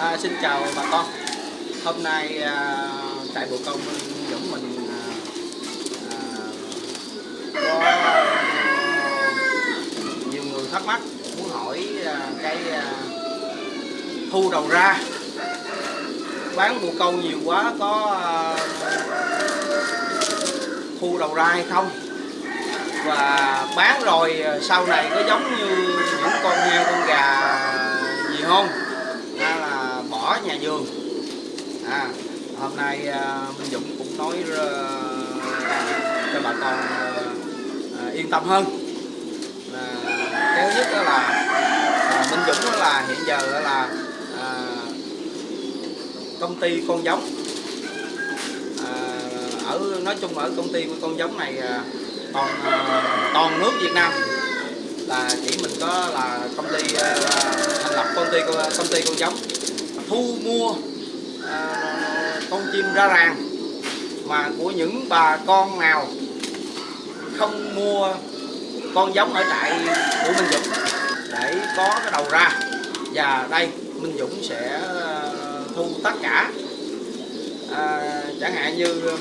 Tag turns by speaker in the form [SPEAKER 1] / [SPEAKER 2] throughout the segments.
[SPEAKER 1] À, xin chào bà con. Hôm nay à, trại bồ câu Minh Dũng mình à, à, có à, nhiều người thắc mắc muốn hỏi à, cái à, thu đầu ra. Bán bồ câu nhiều quá có à, thu đầu ra hay không? Và bán rồi à, sau này có giống như những con heo con gà gì không? Nhà vườn. À hôm nay à, Minh Dũng cũng nói à, cho bà con à, à, yên tâm hơn. À, cái thứ nhất đó là à, Minh Dũng đó là hiện giờ đó là à, công ty con giống. À, ở nói chung ở công ty con giống này à, toàn à, toàn nước Việt Nam. Là chỉ mình có là công ty à, thành lập công ty công ty con giống thu mua à, con chim ra ràng. Mà của những bà con nào không mua con giống ở trại của Minh Dũng để có cái đầu ra. Và đây Minh Dũng sẽ à, thu tất cả. À, chẳng hạn như um,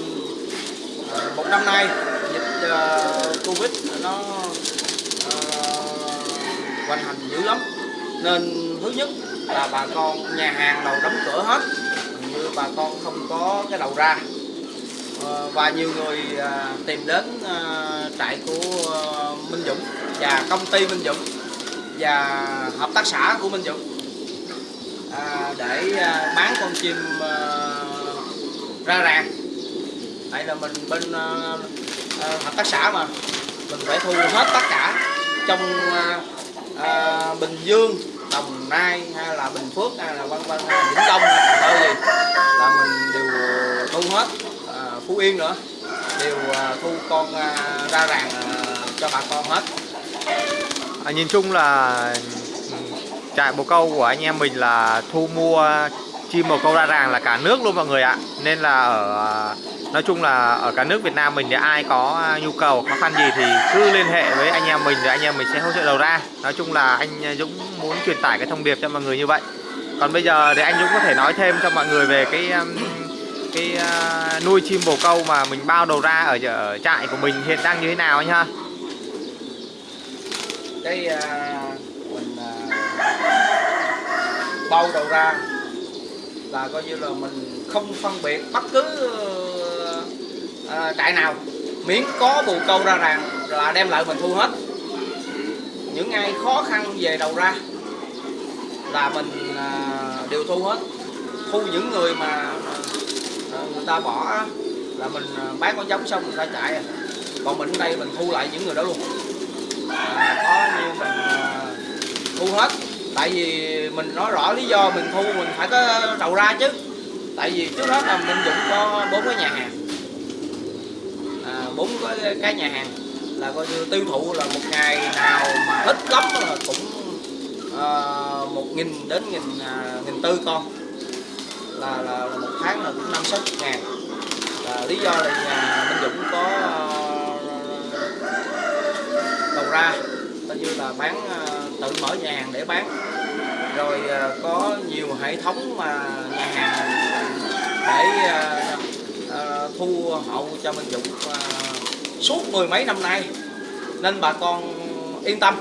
[SPEAKER 1] à, một năm nay dịch à, Covid nó à, hoành hành dữ lắm. Nên thứ nhất là bà con nhà hàng đầu đóng cửa hết. Như bà con không có cái đầu ra. Ờ, và nhiều người à, tìm đến à, trại của ờ, Minh Dũng và công ty Minh Dũng và hợp tác xã của Minh Dũng à, để bán con chim ờ, ra ràng. Tại là mình bên hợp tác xã mà. Mình phải thu hết tất cả trong Bình Dương Đồng Nai hay là Bình Phước hay là vân vân hay là Vĩnh Long hay là đâu gì là mình đều thu hết à, Phú Yên nữa đều à, thu con à, ra ràng à, cho bà con hết.
[SPEAKER 2] À, nhìn chung là ừ, trại bồ câu của anh em mình là thu mua chim bồ câu ra ràng là cả nước luôn mọi người ạ. Nên là ở à, nói chung là ở cả nước Việt Nam mình thì ai có à, nhu cầu khó khăn gì thì cứ liên hệ với anh em mình rồi anh em mình sẽ hỗ trợ đầu ra. Nói chung là anh Dũng muốn truyền tải cái thông điệp cho mọi người như vậy. Còn bây giờ thì anh Dũng có thể nói thêm cho mọi người về cái um, cái uh, nuôi chim bồ câu mà mình bao đầu ra ở, ở trại của mình hiện đang như thế nào anh ha
[SPEAKER 1] cái uh, mình uh, bao đầu ra là coi như là mình không phân biệt bất cứ trại nào. Miễn có bồ câu ra ràng là đem lại mình thu hết. Những ai khó khăn về đầu ra là mình đều thu hết. Thu những người mà à, người ta bỏ là mình à, bán con giống xong người ta chạy à. còn mình ở đây mình thu lại những người đó luôn. À, có như mình à, thu hết. Tại vì mình nói rõ lý do mình thu mình phải có đầu ra chứ. Tại vì trước hết là mình dụng có bốn cái nhà hàng. À, bốn cái, cái nhà hàng là coi như tiêu thụ là một ngày nào mà ít lắm là cũng uh, một nghìn đến nghìn à, nghìn tư con. Là, là, là một tháng là cũng năm sáu chục ngàn. Là lý do là nhà Minh Dũng có uh, đầu ra coi như là bán uh, tự mở nhà hàng để bán. Rồi uh, có nhiều hệ thống mà nhà hàng để thu hậu cho Minh Dũng suốt mười mấy năm nay. Nên bà con yên tâm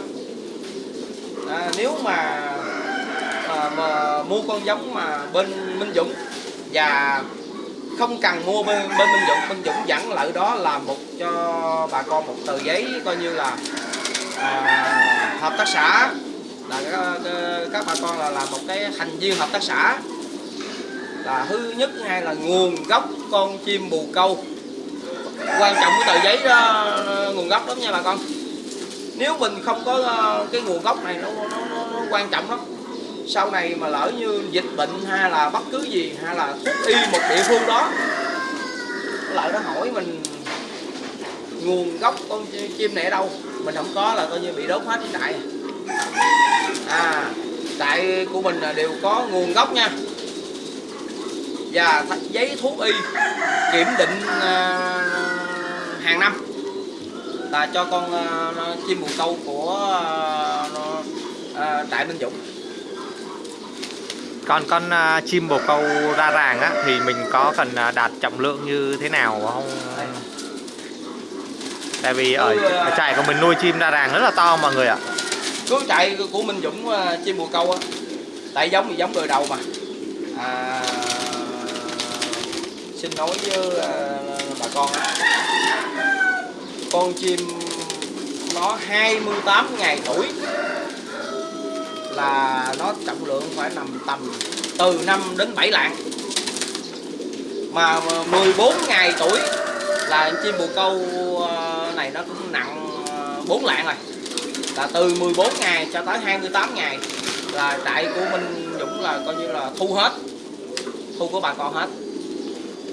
[SPEAKER 1] à, nếu mà, à, mà mua con giống mà bên Minh Dũng và không cần mua bên, bên Minh Dũng Minh Dũng dẫn lợi đó là một cho bà con một tờ giấy coi như là à, hợp tác xã. Là các, các bà con là làm một cái thành viên hợp tác xã. Là thứ nhất hay là nguồn gốc con chim bồ câu. Quan trọng cái tờ giấy đó, nguồn gốc lắm nha bà con nếu mình không có ờ, cái nguồn gốc này nó, nó, nó, nó quan trọng lắm. Sau này mà lỡ như dịch bệnh hay là bất cứ gì hay là thuốc y một địa phương đó lại nó hỏi mình nguồn gốc con chim này ở đâu mình không có là coi như bị đốt hết cái trại. À trại của mình là đều có nguồn gốc nha. Và giấy thuốc y kiểm định à, hàng năm là cho con à, chim bồ câu của à, à, trại Minh Dũng.
[SPEAKER 2] Con con à, chim bồ câu ra ràng á thì mình có cần à, đạt trọng lượng như thế nào không? Tại vì ở, ở trại của mình nuôi chim ra ràng rất là to mọi người ạ.
[SPEAKER 1] Cứ chạy của Minh Dũng ờ, chim bồ câu á tại giống thì giống đời đầu mà. À, xin nói với ờ, bà con á con chim nó 28 ngày tuổi. Là nó trọng lượng phải nằm tầm từ 5 đến 7 lạng. Mà 14 ngày tuổi là chim bồ câu ờ, này nó cũng nặng ờ, 4 lạng rồi. Là từ 14 ngày cho tới 28 ngày là trại của Minh Dũng là coi như là thu hết thu của bà con hết.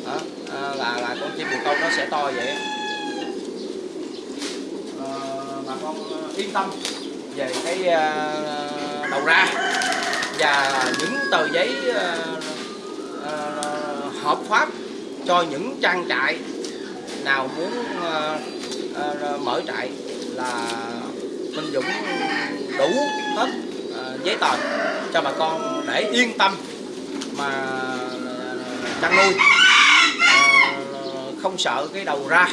[SPEAKER 1] Đó, à, là là con chim bồ câu nó sẽ to vậy à, bà con yên tâm về cái uh, đầu ra và những tờ giấy uh, uh, hợp pháp cho những trang trại nào muốn uh, uh, mở trại là Minh Dũng đủ hết uh, giấy tờ cho bà con để yên tâm mà chăn nuôi. Uh, không sợ cái đầu ra.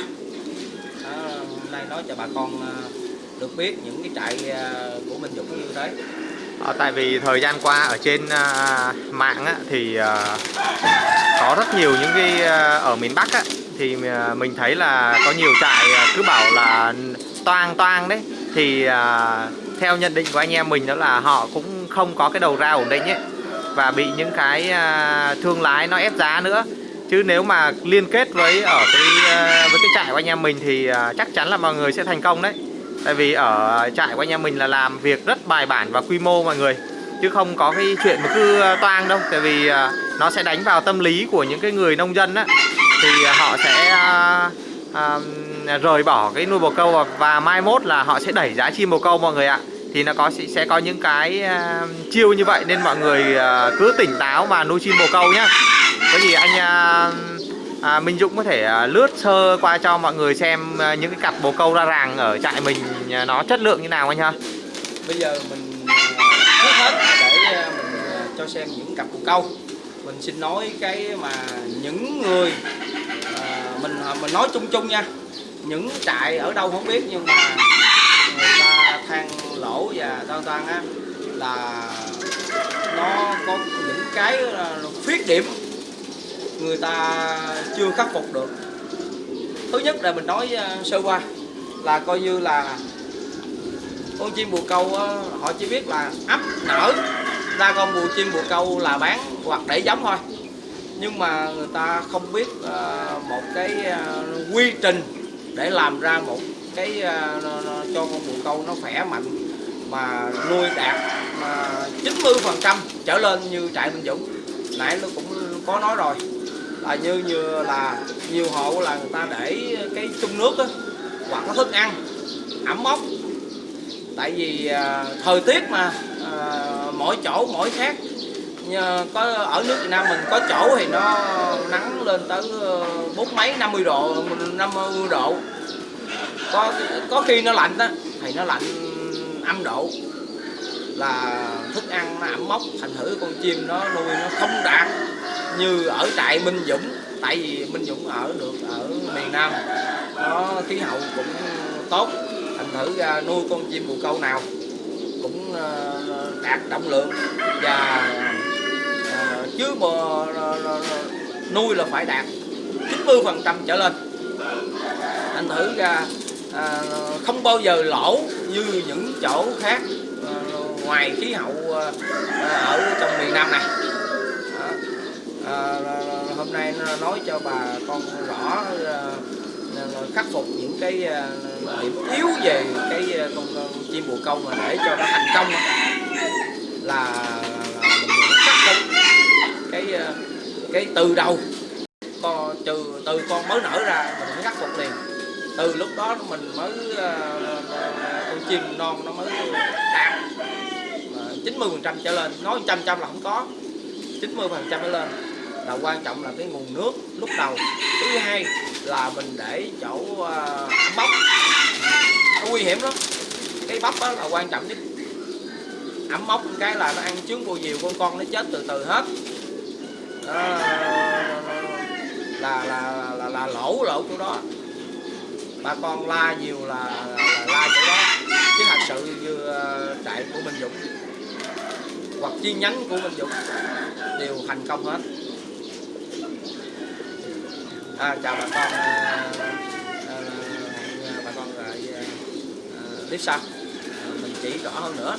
[SPEAKER 1] Uh, hôm nay nói cho bà con uh, được biết những cái trại à, của Minh Dũng như thế.
[SPEAKER 2] À, tại vì thời gian qua ở trên à, mạng á, thì à, có rất nhiều những cái à, ở miền Bắc á, thì à, mình thấy là có nhiều trại à, cứ bảo là toang toang đấy. Thì à, theo nhận định của anh em mình đó là họ cũng không có cái đầu ra ổn định ấy và bị những cái à, thương lái nó ép giá nữa. Chứ nếu mà liên kết với ở cái à, với cái trại của anh em mình thì à, chắc chắn là mọi người sẽ thành công đấy tại vì ở trại của anh em mình là làm việc rất bài bản và quy mô mọi người. Chứ không có cái chuyện mà cứ ờ, toang đâu. Tại vì ờ, nó sẽ đánh vào tâm lý của những cái người nông dân á. Thì họ sẽ à, à, rời bỏ cái nuôi bồ câu và, và mai mốt là họ sẽ đẩy giá chim bồ câu mọi người ạ. Thì nó có sẽ, sẽ có những cái à, chiêu như vậy nên mọi người à, cứ tỉnh táo mà nuôi chim bồ câu nhá. Có gì anh à, à, Minh Dũng có thể à, lướt sơ qua cho mọi người xem à, những cái cặp bồ câu ra ràng ở trại mình à, nó chất lượng như nào anh ha?
[SPEAKER 1] Bây giờ mình à, trước hết để à, mình à, cho xem những cặp bồ câu. Mình xin nói cái mà những người à, mình mình nói chung chung nha. Những trại ở đâu không biết nhưng mà người ta than lỗ và toan toan á là nó có những cái khuyết điểm người ta chưa khắc phục được. Thứ nhất là mình nói ờ, sơ qua là coi như là con chim bồ câu họ chỉ biết là ấp nở ra con bồ chim bồ câu là bán hoặc để giống thôi. Nhưng mà người ta không biết ờ, một cái ờ, quy trình để làm ra một cái cho con bồ câu nó khỏe mạnh mà nuôi đạt mà 90 phần trăm trở lên như trại bình Dũng. Nãy nó cũng có nói rồi là như như là nhiều hộ là người ta để cái chung nước á hoặc có thức ăn ẩm mốc. Tại vì à, thời tiết mà à, mỗi chỗ mỗi khác. Nhờ có ở nước Việt Nam mình có chỗ thì nó nắng lên tới ờ, bốn mấy 50 độ 50 độ. Có có khi nó lạnh á thì nó lạnh âm độ. Là thức ăn nó ẩm mốc thành thử con chim nó nuôi nó không đạt như ở trại Minh Dũng tại vì Minh Dũng ở được ở miền Nam. Nó khí hậu cũng tốt thành thử ra nuôi con chim bồ câu nào cũng ờ, đạt trọng lượng và ờ, chứ mà ờ, nuôi là phải đạt 90 phần trăm trở lên. Thành thử ra à, không bao giờ lỗ như những chỗ khác à, ngoài khí hậu à, ở trong miền Nam này à, hôm nay nói cho bà con rõ à, khắc phục những cái à, điểm yếu về cái con, con chim bồ câu mà để cho nó thành công. Là, là mình khắc phục cái cái từ đầu. Con trừ từ con mới nở ra mình phải khắc phục liền. Từ lúc đó mình mới con chim non nó mới đạt. Chín mươi phần trăm trở lên nói trăm trăm là không có. 90 phần trăm trở lên là quan trọng là cái nguồn nước lúc đầu. Thứ hai là mình để chỗ uh, bắp nó nguy hiểm lắm. Cái bắp đó là quan trọng nhất. Ẩm mốc cái là nó ăn trứng cô diều con con nó chết từ từ hết. Đó, là, là là là lỗ lỗ chỗ đó. Bà con la nhiều là, là la chỗ đó. Chứ thật sự như ờ, trại của Minh Dũng hoặc chi nhánh của Minh Dũng đều thành công hết à, chào bà con à, à, à bà con lại à, à tiếp sau À, mình chỉ rõ hơn nữa.